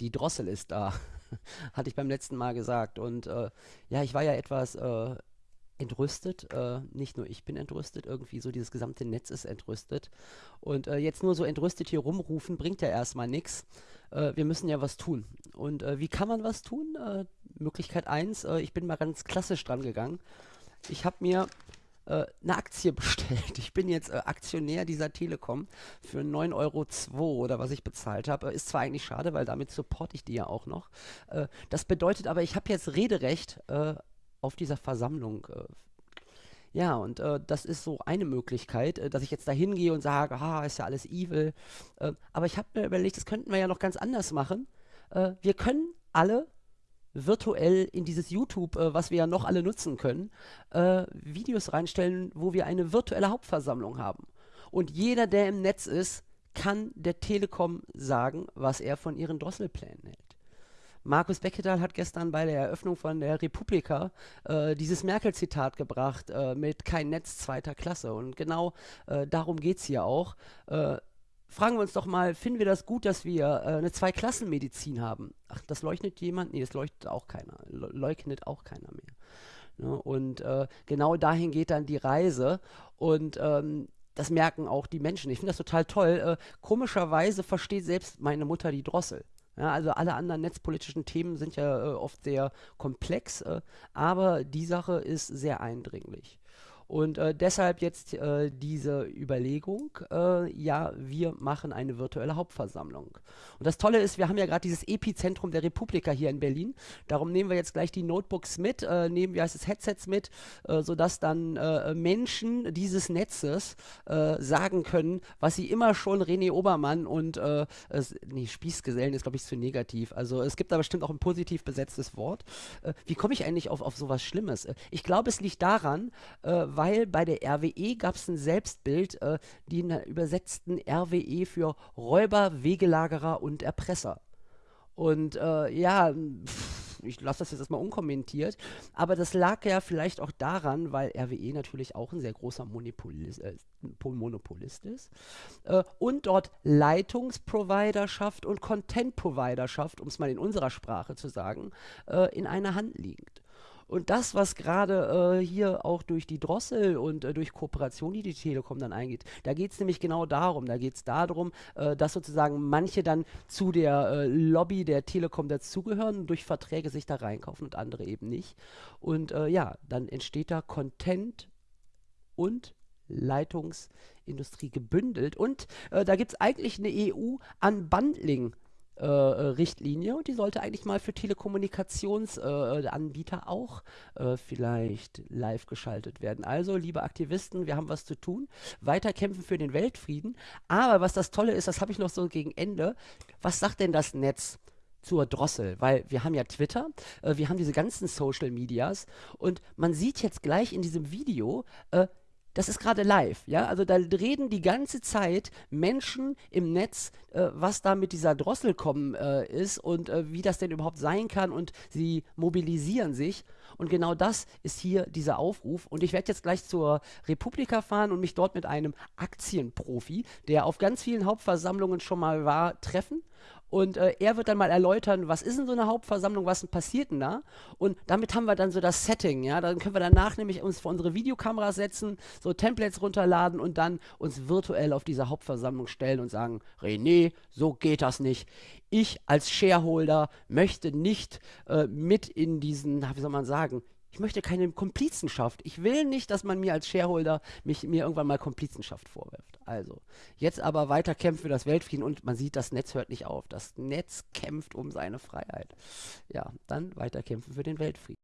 die Drossel ist da, hatte ich beim letzten Mal gesagt. Und äh, ja, ich war ja etwas äh, entrüstet. Äh, nicht nur ich bin entrüstet, irgendwie so dieses gesamte Netz ist entrüstet. Und äh, jetzt nur so entrüstet hier rumrufen, bringt ja erstmal nichts. Äh, wir müssen ja was tun. Und äh, wie kann man was tun? Möglichkeit 1, äh, ich bin mal ganz klassisch dran gegangen. Ich habe mir äh, eine Aktie bestellt. Ich bin jetzt äh, Aktionär dieser Telekom für 9,02 Euro oder was ich bezahlt habe. Äh, ist zwar eigentlich schade, weil damit supporte ich die ja auch noch. Äh, das bedeutet aber, ich habe jetzt Rederecht äh, auf dieser Versammlung. Äh, ja, und äh, das ist so eine Möglichkeit, äh, dass ich jetzt da hingehe und sage, ha, ist ja alles evil. Äh, aber ich habe mir überlegt, das könnten wir ja noch ganz anders machen. Wir können alle virtuell in dieses YouTube, äh, was wir ja noch alle nutzen können, äh, Videos reinstellen, wo wir eine virtuelle Hauptversammlung haben. Und jeder, der im Netz ist, kann der Telekom sagen, was er von ihren Drosselplänen hält. Markus Beckedahl hat gestern bei der Eröffnung von der Republika äh, dieses Merkel-Zitat gebracht äh, mit kein Netz zweiter Klasse. Und genau äh, darum geht es hier auch. Fragen wir uns doch mal, finden wir das gut, dass wir äh, eine Zweiklassenmedizin haben? Ach, das leuchtet jemand? Nee, das leuchtet auch keiner. Le leugnet auch keiner mehr. Ne? Und äh, genau dahin geht dann die Reise. Und ähm, das merken auch die Menschen. Ich finde das total toll. Äh, komischerweise versteht selbst meine Mutter die Drossel. Ja, also alle anderen netzpolitischen Themen sind ja äh, oft sehr komplex, äh, aber die Sache ist sehr eindringlich. Und äh, deshalb jetzt äh, diese Überlegung, äh, ja, wir machen eine virtuelle Hauptversammlung. Und das Tolle ist, wir haben ja gerade dieses Epizentrum der Republika hier in Berlin. Darum nehmen wir jetzt gleich die Notebooks mit, äh, nehmen wir heißt Headsets mit, äh, sodass dann äh, Menschen dieses Netzes sagen können, was sie immer schon René Obermann und, äh, nee, Spießgesellen ist glaube ich zu negativ. Also es gibt da bestimmt auch ein positiv besetztes Wort. wie komme ich eigentlich auf, auf sowas Schlimmes? ich glaube, es liegt daran, weil bei der RWE gab es ein Selbstbild, äh, die übersetzten RWE für Räuber, Wegelagerer und Erpresser. Und äh, ja, pff, ich lasse das jetzt erstmal unkommentiert, aber das lag ja vielleicht auch daran, weil RWE natürlich auch ein sehr großer Monopolist, äh, Monopolist ist äh, und dort Leitungsproviderschaft und Content-Providerschaft, um es mal in unserer Sprache zu sagen, äh, in einer Hand liegt. Und das, was gerade äh, hier auch durch die Drossel und äh, durch Kooperation, die die Telekom dann eingeht, da geht es nämlich genau darum. Da geht es darum, äh, dass sozusagen manche dann zu der äh, Lobby der Telekom dazugehören und durch Verträge sich da reinkaufen und andere eben nicht. Und äh, ja, dann entsteht da Content und Leitungsindustrie gebündelt. Und äh, da gibt es eigentlich eine EU-Unbundling- äh, Richtlinie und die sollte eigentlich mal für Telekommunikationsanbieter äh, auch äh, vielleicht live geschaltet werden. Also, liebe Aktivisten, wir haben was zu tun, weiter kämpfen für den Weltfrieden. Aber was das Tolle ist, das habe ich noch so gegen Ende. Was sagt denn das Netz? zur Drossel, weil wir haben ja Twitter, äh, wir haben diese ganzen Social Medias und man sieht jetzt gleich in diesem Video, äh, das ist gerade live, ja, also da reden die ganze Zeit Menschen im Netz, äh, was da mit dieser Drossel kommen äh, ist und äh, wie das denn überhaupt sein kann und sie mobilisieren sich. Und genau das ist hier dieser Aufruf. Und ich werde jetzt gleich zur Republika fahren und mich dort mit einem Aktienprofi, der auf ganz vielen Hauptversammlungen schon mal war, treffen und äh, er wird dann mal erläutern, was ist denn so eine Hauptversammlung, was denn passiert denn da? Und damit haben wir dann so das Setting, ja. Dann können wir danach nämlich uns vor unsere Videokameras setzen, so Templates runterladen und dann uns virtuell auf diese Hauptversammlung stellen und sagen, René, so geht das nicht. Ich als Shareholder möchte nicht äh, mit in diesen, wie soll man sagen, ich möchte keine Komplizenschaft. Ich will nicht, dass man mir als Shareholder mich, mir irgendwann mal Komplizenschaft vorwirft. Also, jetzt aber weiter kämpfen für das Weltfrieden und man sieht, das Netz hört nicht auf. Das Netz kämpft um seine Freiheit. Ja, dann weiter kämpfen für den Weltfrieden.